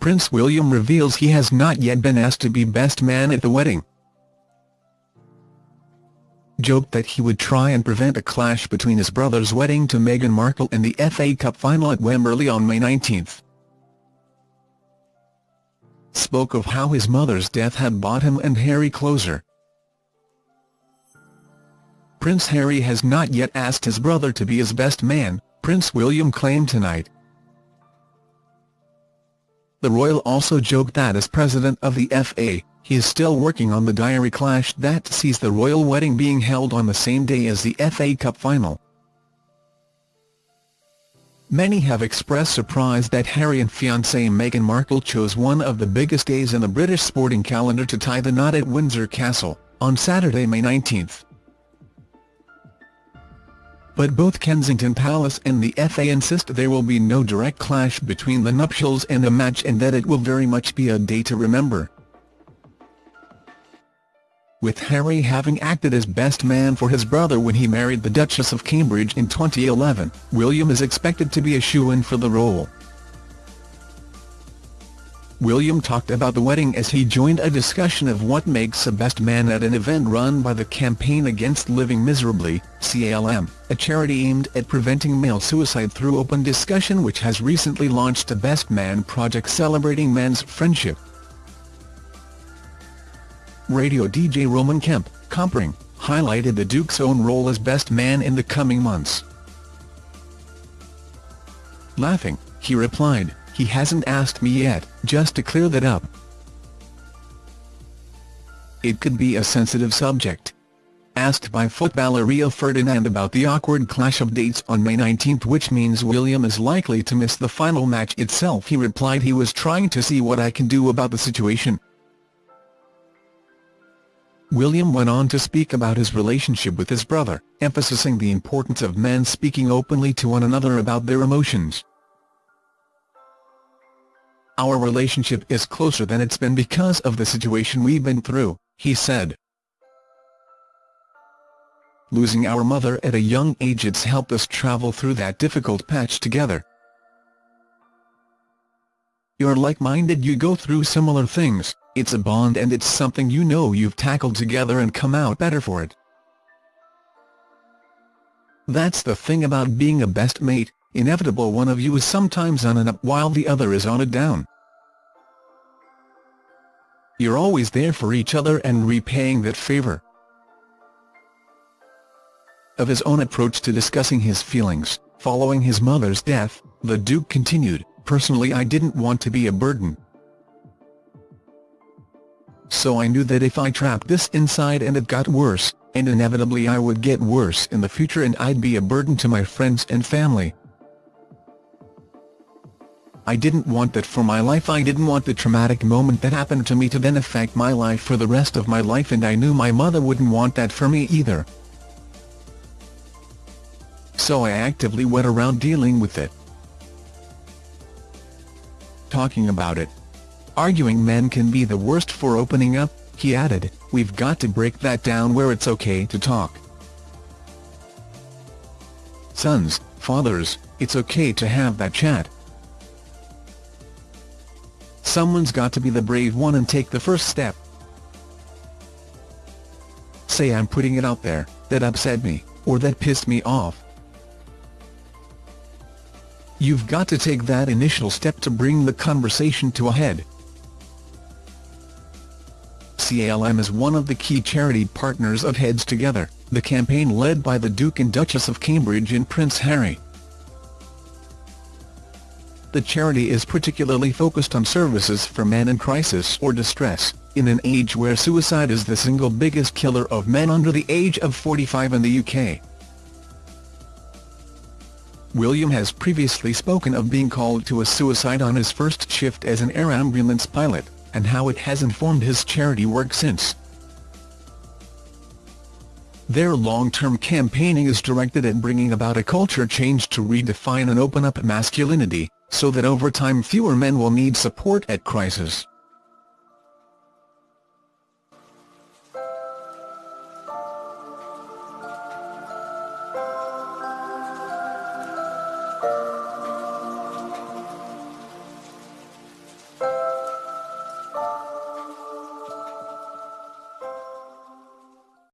Prince William reveals he has not yet been asked to be best man at the wedding. Joked that he would try and prevent a clash between his brother's wedding to Meghan Markle and the FA Cup final at Wembley on May 19. Spoke of how his mother's death had brought him and Harry closer. Prince Harry has not yet asked his brother to be his best man, Prince William claimed tonight. The royal also joked that as president of the FA, he is still working on the diary clash that sees the royal wedding being held on the same day as the FA Cup final. Many have expressed surprise that Harry and fiancée Meghan Markle chose one of the biggest days in the British sporting calendar to tie the knot at Windsor Castle, on Saturday, May 19 but both Kensington Palace and the FA insist there will be no direct clash between the nuptials and the match and that it will very much be a day to remember. With Harry having acted as best man for his brother when he married the Duchess of Cambridge in 2011, William is expected to be a shoo-in for the role. William talked about the wedding as he joined a discussion of what makes a best man at an event run by the Campaign Against Living Miserably, CALM, a charity aimed at preventing male suicide through open discussion which has recently launched a Best Man project celebrating men's friendship. Radio DJ Roman Kemp, Compring, highlighted the Duke's own role as best man in the coming months. Laughing, he replied, he hasn't asked me yet, just to clear that up. It could be a sensitive subject. Asked by footballer Rio Ferdinand about the awkward clash of dates on May 19 which means William is likely to miss the final match itself he replied he was trying to see what I can do about the situation. William went on to speak about his relationship with his brother, emphasizing the importance of men speaking openly to one another about their emotions. Our relationship is closer than it's been because of the situation we've been through, he said. Losing our mother at a young age it's helped us travel through that difficult patch together. You're like-minded you go through similar things, it's a bond and it's something you know you've tackled together and come out better for it. That's the thing about being a best mate, inevitable one of you is sometimes on an up while the other is on a down. You're always there for each other and repaying that favour. Of his own approach to discussing his feelings, following his mother's death, the Duke continued, Personally I didn't want to be a burden. So I knew that if I trapped this inside and it got worse, and inevitably I would get worse in the future and I'd be a burden to my friends and family. I didn't want that for my life I didn't want the traumatic moment that happened to me to then affect my life for the rest of my life and I knew my mother wouldn't want that for me either. So I actively went around dealing with it. Talking about it. Arguing men can be the worst for opening up, he added, we've got to break that down where it's okay to talk. Sons, fathers, it's okay to have that chat. Someone's got to be the brave one and take the first step. Say I'm putting it out there, that upset me, or that pissed me off. You've got to take that initial step to bring the conversation to a head. CALM is one of the key charity partners of Heads Together, the campaign led by the Duke and Duchess of Cambridge and Prince Harry. The charity is particularly focused on services for men in crisis or distress, in an age where suicide is the single biggest killer of men under the age of 45 in the UK. William has previously spoken of being called to a suicide on his first shift as an air ambulance pilot, and how it has informed his charity work since. Their long-term campaigning is directed at bringing about a culture change to redefine and open up masculinity, so that over time fewer men will need support at crisis.